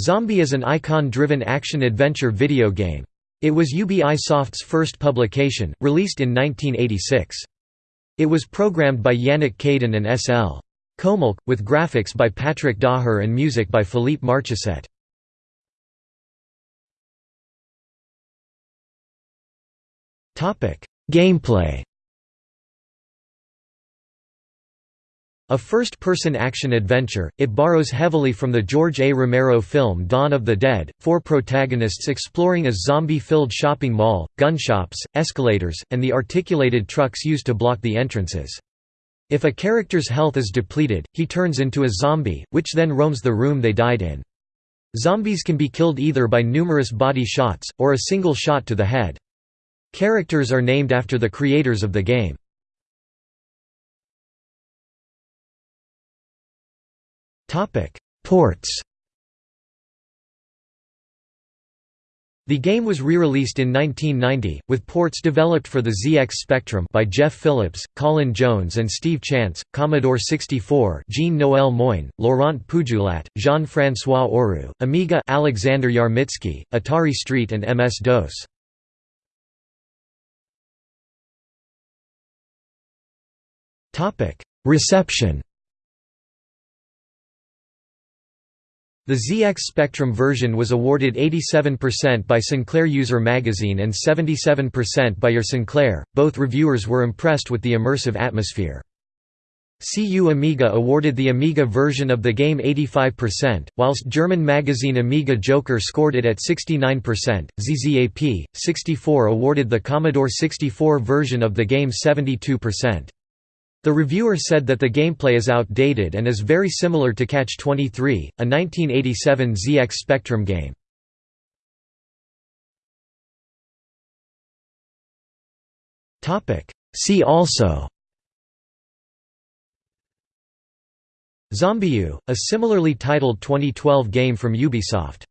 Zombi is an icon-driven action-adventure video game. It was Ubisoft's first publication, released in 1986. It was programmed by Yannick Kayden and S.L. Comolk, with graphics by Patrick Daher and music by Philippe Marchesset. Gameplay A first-person action-adventure, it borrows heavily from the George A. Romero film Dawn of the Dead, four protagonists exploring a zombie-filled shopping mall, gun shops, escalators, and the articulated trucks used to block the entrances. If a character's health is depleted, he turns into a zombie, which then roams the room they died in. Zombies can be killed either by numerous body shots, or a single shot to the head. Characters are named after the creators of the game. Ports The game was re-released in 1990, with ports developed for the ZX Spectrum by Jeff Phillips, Colin Jones and Steve Chance, Commodore 64 Jean-Noël Moyne, Laurent Poujoulat, Jean-François Oru, Amiga Alexander Yarmitsky, Atari ST and MS-DOS. Reception The ZX Spectrum version was awarded 87% by Sinclair User Magazine and 77% by Your Sinclair. Both reviewers were impressed with the immersive atmosphere. CU Amiga awarded the Amiga version of the game 85%, whilst German magazine Amiga Joker scored it at 69%. ZZAP 64 awarded the Commodore 64 version of the game 72%. The reviewer said that the gameplay is outdated and is very similar to Catch-23, a 1987 ZX Spectrum game. See also ZombiU, a similarly titled 2012 game from Ubisoft